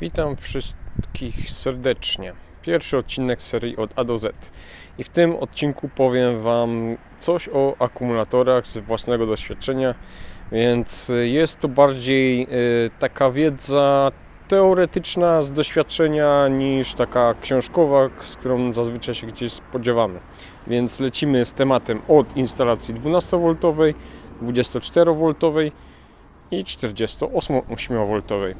Witam wszystkich serdecznie. Pierwszy odcinek serii od A do Z. I w tym odcinku powiem Wam coś o akumulatorach z własnego doświadczenia, więc jest to bardziej y, taka wiedza teoretyczna z doświadczenia niż taka książkowa, z którą zazwyczaj się gdzieś spodziewamy. Więc lecimy z tematem od instalacji 12V, 24V i 48V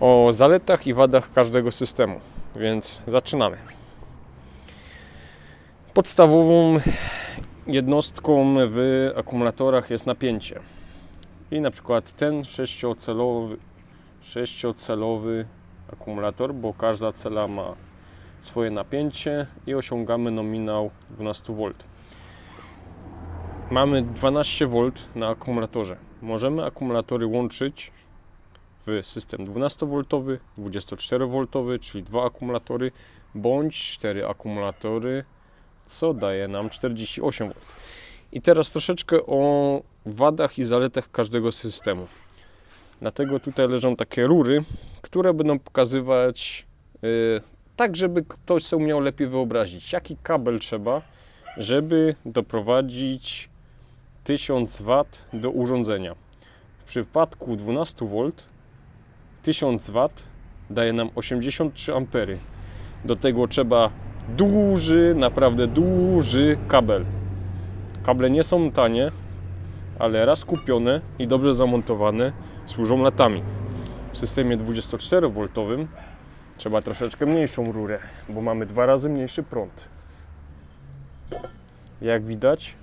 o zaletach i wadach każdego systemu. Więc zaczynamy. Podstawową jednostką w akumulatorach jest napięcie. I na przykład ten sześciocelowy, sześciocelowy akumulator, bo każda cela ma swoje napięcie i osiągamy nominał 12V. Mamy 12V na akumulatorze. Możemy akumulatory łączyć w system 12V, 24V, czyli dwa akumulatory, bądź 4 akumulatory, co daje nam 48V. I teraz troszeczkę o wadach i zaletach każdego systemu. Dlatego tutaj leżą takie rury, które będą pokazywać yy, tak, żeby ktoś sobie umiał lepiej wyobrazić, jaki kabel trzeba, żeby doprowadzić 1000 W do urządzenia. W przypadku 12V 1000 W daje nam 83 ampery. Do tego trzeba duży, naprawdę duży kabel. Kable nie są tanie, ale raz kupione i dobrze zamontowane służą latami. W systemie 24V trzeba troszeczkę mniejszą rurę, bo mamy dwa razy mniejszy prąd. Jak widać,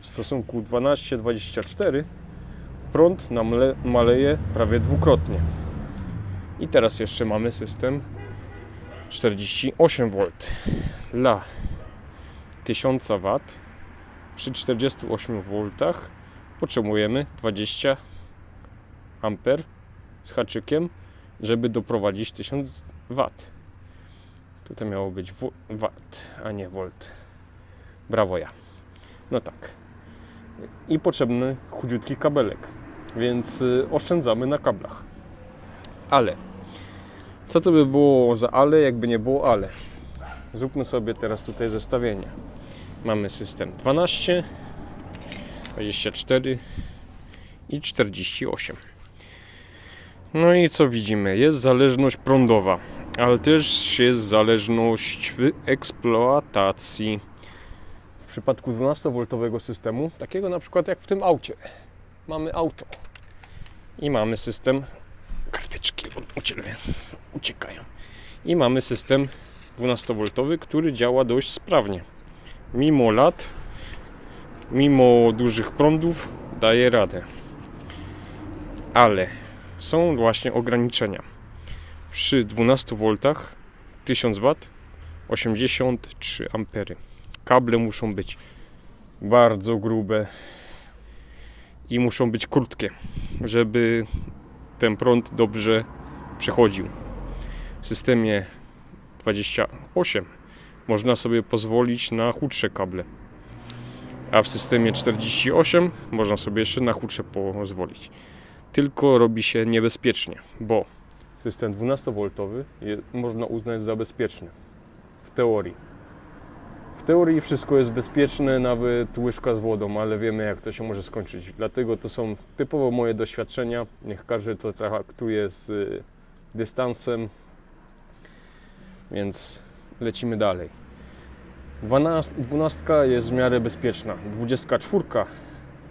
w stosunku 12-24 prąd nam maleje prawie dwukrotnie. I teraz jeszcze mamy system 48V dla 1000 W przy 48V potrzebujemy 20 A z haczykiem, żeby doprowadzić 1000 W. Tutaj miało być W, a nie volt. Brawo ja. No tak. I potrzebny chudziutki kabelek, więc y, oszczędzamy na kablach. Ale co to by było za ale, jakby nie było ale? Zróbmy sobie teraz tutaj zestawienie. Mamy system 12, 24 i 48. No i co widzimy? Jest zależność prądowa, ale też jest zależność w eksploatacji. W przypadku 12V systemu, takiego na przykład jak w tym aucie, mamy auto i mamy system karteczki uciekają. I mamy system 12V, który działa dość sprawnie. Mimo lat, mimo dużych prądów, daje radę. Ale są właśnie ograniczenia. Przy 12V 1000 W 83 A. Kable muszą być bardzo grube i muszą być krótkie, żeby ten prąd dobrze przechodził. W systemie 28 można sobie pozwolić na chudsze kable, a w systemie 48 można sobie jeszcze na chudsze pozwolić. Tylko robi się niebezpiecznie, bo system 12V można uznać za bezpieczny w teorii. W teorii wszystko jest bezpieczne, nawet łyżka z wodą, ale wiemy jak to się może skończyć. Dlatego to są typowo moje doświadczenia. Niech każdy to traktuje z y, dystansem. Więc lecimy dalej. 12, 12 jest w miarę bezpieczna. 24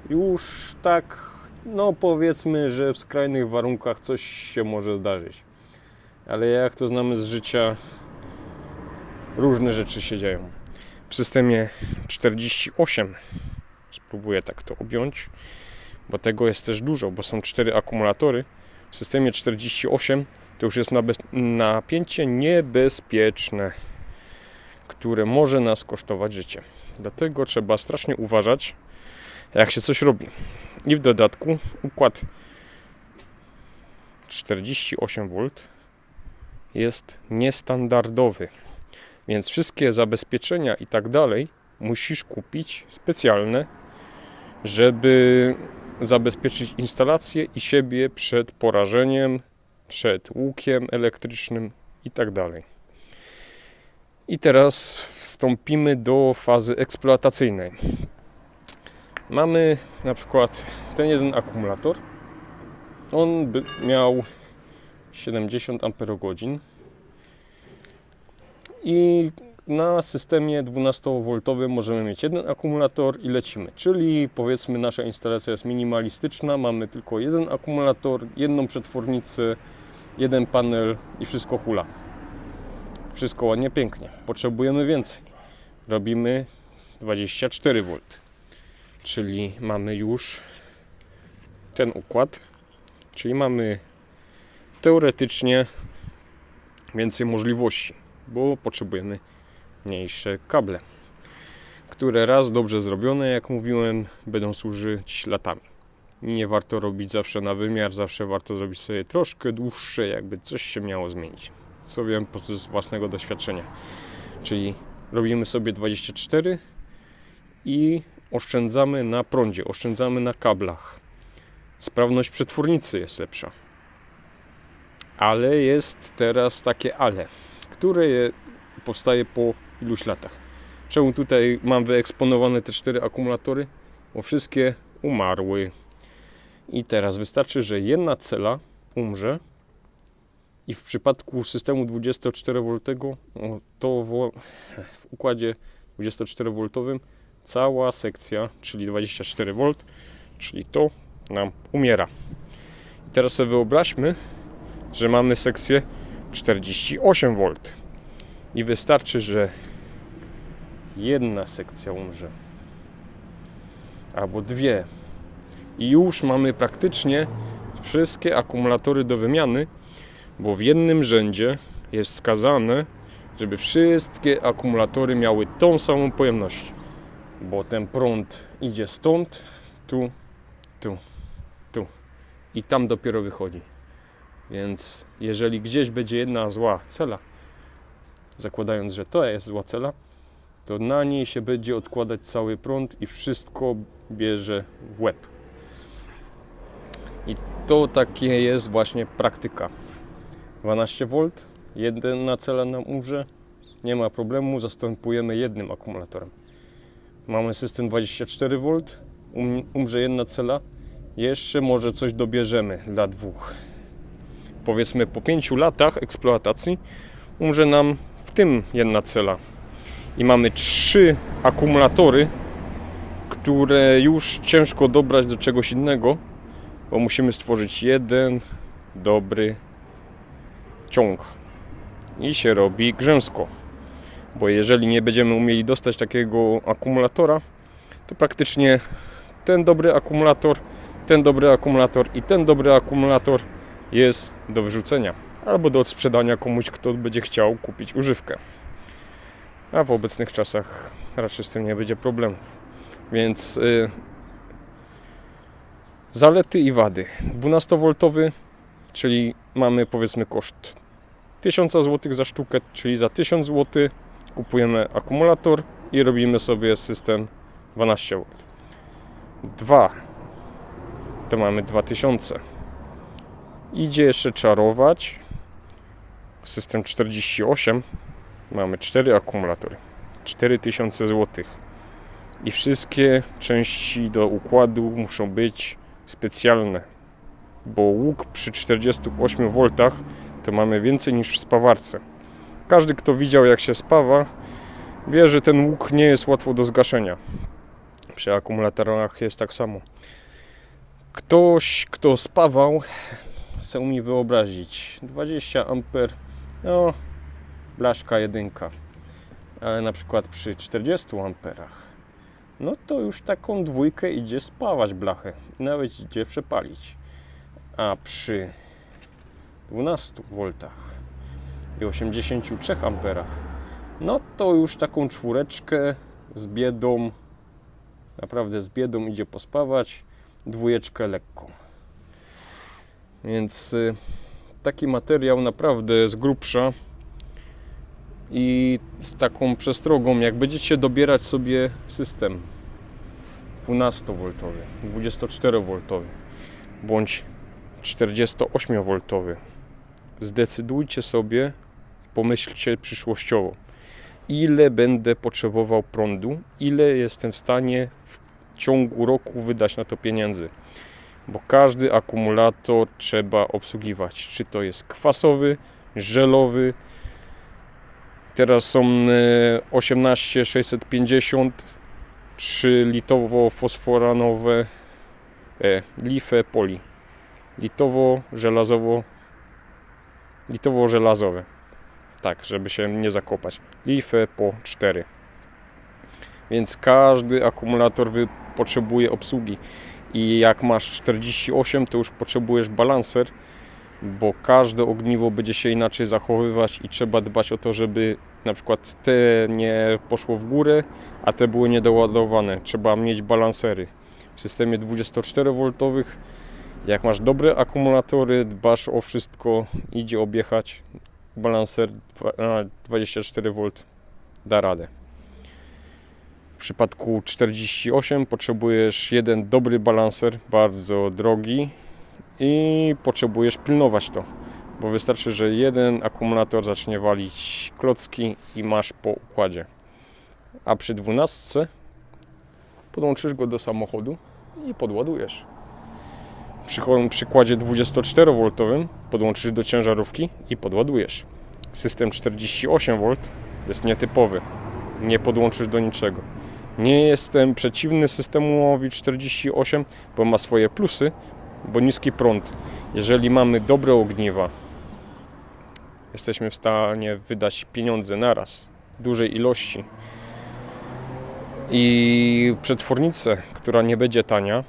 już tak, no powiedzmy, że w skrajnych warunkach coś się może zdarzyć. Ale jak to znamy z życia, różne rzeczy się dzieją w systemie 48 spróbuję tak to objąć bo tego jest też dużo, bo są cztery akumulatory w systemie 48 to już jest napięcie niebezpieczne które może nas kosztować życie. Dlatego trzeba strasznie uważać jak się coś robi. I w dodatku układ 48V jest niestandardowy. Więc wszystkie zabezpieczenia i tak dalej musisz kupić specjalne, żeby zabezpieczyć instalację i siebie przed porażeniem przed łukiem elektrycznym i tak dalej. I teraz wstąpimy do fazy eksploatacyjnej. Mamy na przykład ten jeden akumulator. On by miał 70 Ah i na systemie 12V możemy mieć jeden akumulator i lecimy. Czyli powiedzmy nasza instalacja jest minimalistyczna, mamy tylko jeden akumulator, jedną przetwornicę, jeden panel i wszystko hula. Wszystko ładnie, pięknie. Potrzebujemy więcej. Robimy 24V. Czyli mamy już ten układ. Czyli mamy teoretycznie więcej możliwości, bo potrzebujemy mniejsze kable, które raz dobrze zrobione, jak mówiłem, będą służyć latami. Nie warto robić zawsze na wymiar, zawsze warto zrobić sobie troszkę dłuższe, jakby coś się miało zmienić. Co wiem po z własnego doświadczenia. Czyli robimy sobie 24 i oszczędzamy na prądzie, oszczędzamy na kablach. Sprawność przetwórnicy jest lepsza. Ale jest teraz takie ale, które powstaje po iluś latach. Czemu tutaj mam wyeksponowane te cztery akumulatory? Bo wszystkie umarły. I teraz wystarczy, że jedna cela umrze i w przypadku systemu 24V to w układzie 24V cała sekcja, czyli 24V, czyli to nam umiera. I teraz sobie wyobraźmy, że mamy sekcję 48V i wystarczy, że jedna sekcja umrze. Albo dwie. I już mamy praktycznie wszystkie akumulatory do wymiany, bo w jednym rzędzie jest wskazane, żeby wszystkie akumulatory miały tą samą pojemność, bo ten prąd idzie stąd, tu, tu, tu. I tam dopiero wychodzi. Więc jeżeli gdzieś będzie jedna zła cela, zakładając, że to jest zła cela, to na niej się będzie odkładać cały prąd i wszystko bierze w łeb. I to takie jest właśnie praktyka. 12V, jedna cela nam umrze, nie ma problemu, zastępujemy jednym akumulatorem. Mamy system 24V, um, umrze jedna cela, jeszcze może coś dobierzemy dla dwóch. Powiedzmy po 5 latach eksploatacji umrze nam w tym jedna cela. I mamy trzy akumulatory, które już ciężko dobrać do czegoś innego, bo musimy stworzyć jeden dobry ciąg. I się robi grzęsko. Bo jeżeli nie będziemy umieli dostać takiego akumulatora, to praktycznie ten dobry akumulator, ten dobry akumulator i ten dobry akumulator jest do wyrzucenia albo do odsprzedania komuś, kto będzie chciał kupić używkę. A w obecnych czasach raczej z tym nie będzie problemów. Więc yy, zalety i wady. 12V, czyli mamy powiedzmy koszt 1000 zł za sztukę, czyli za 1000 zł kupujemy akumulator i robimy sobie system 12V. 2 to mamy 2000. Idzie jeszcze czarować. System 48 mamy 4 akumulatory. 4000 zł. I wszystkie części do układu muszą być specjalne, bo łuk przy 48 V to mamy więcej niż w spawarce. Każdy, kto widział jak się spawa, wie, że ten łuk nie jest łatwo do zgaszenia. Przy akumulatorach jest tak samo. Ktoś, kto spawał, chce mi wyobrazić 20 amper, no blaszka jedynka, ale na przykład przy 40 amperach, no to już taką dwójkę idzie spawać blachę, nawet idzie przepalić. A przy 12 V i 83 amperach, no to już taką czwóreczkę z biedą, naprawdę z biedą idzie pospawać, dwójeczkę lekką. Więc y, taki materiał naprawdę jest grubsza i z taką przestrogą, jak będziecie dobierać sobie system 12V, 24V bądź 48V zdecydujcie sobie, pomyślcie przyszłościowo, ile będę potrzebował prądu, ile jestem w stanie w ciągu roku wydać na to pieniędzy. Bo każdy akumulator trzeba obsługiwać. Czy to jest kwasowy, żelowy. Teraz są e, 18650 3 litowo-fosforanowe e, life poli. Litowo-żelazowo litowo-żelazowe. Tak, żeby się nie zakopać. Life po 4. Więc każdy akumulator potrzebuje obsługi. I jak masz 48, to już potrzebujesz balanser, bo każde ogniwo będzie się inaczej zachowywać i trzeba dbać o to, żeby na przykład te nie poszło w górę, a te były niedoładowane. Trzeba mieć balansery. W systemie 24V, jak masz dobre akumulatory, dbasz o wszystko, idzie objechać, balanser dwa- a, 24V da radę. W przypadku 48 potrzebujesz jeden dobry balanser, bardzo drogi i potrzebujesz pilnować to, bo wystarczy, że jeden akumulator zacznie walić klocki i masz po układzie. A przy 12 podłączysz go do samochodu i podładujesz. Przy przykładzie 24V podłączysz do ciężarówki i podładujesz. System 48V jest nietypowy. Nie podłączysz do niczego. Nie jestem przeciwny systemowi 48, bo ma swoje plusy, bo niski prąd. Jeżeli mamy dobre ogniwa, jesteśmy w stanie wydać pieniądze naraz, w dużej ilości. I przetwornicę, która nie będzie tania,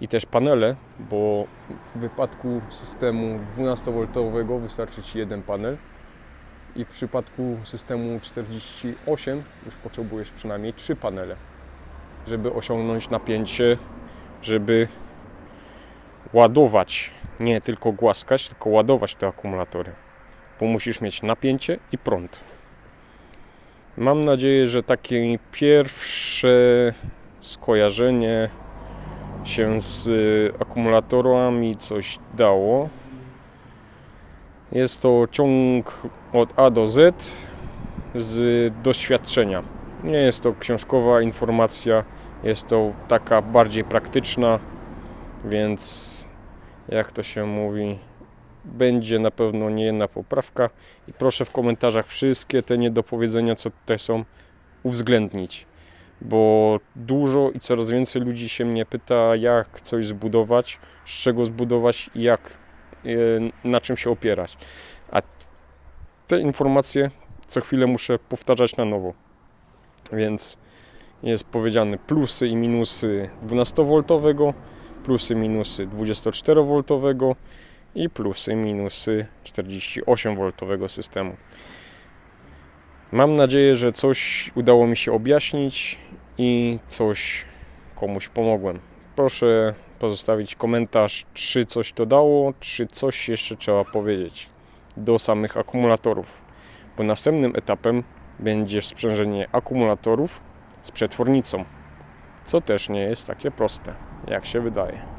i też panele, bo w wypadku systemu 12V wystarczy Ci jeden panel i w przypadku systemu 48 już potrzebujesz przynajmniej trzy panele, żeby osiągnąć napięcie, żeby ładować, nie tylko głaskać, tylko ładować te akumulatory, bo musisz mieć napięcie i prąd. Mam nadzieję, że takie pierwsze skojarzenie się z y, akumulatorami coś dało. Jest to ciąg od A do Z z doświadczenia. Nie jest to książkowa informacja, jest to taka bardziej praktyczna, więc jak to się mówi, będzie na pewno nie jedna poprawka i proszę w komentarzach wszystkie te niedopowiedzenia, co tutaj są, uwzględnić bo dużo i coraz więcej ludzi się mnie pyta, jak coś zbudować, z czego zbudować i jak, e, na czym się opierać. A te informacje co chwilę muszę powtarzać na nowo. Więc jest powiedziane plusy i minusy 12V, plusy minusy 24V i plusy minusy 48V systemu. Mam nadzieję, że coś udało mi się objaśnić i coś komuś pomogłem. Proszę pozostawić komentarz, czy coś to dało, czy coś jeszcze trzeba powiedzieć do samych akumulatorów. Bo następnym etapem będzie sprzężenie akumulatorów z przetwornicą, co też nie jest takie proste, jak się wydaje.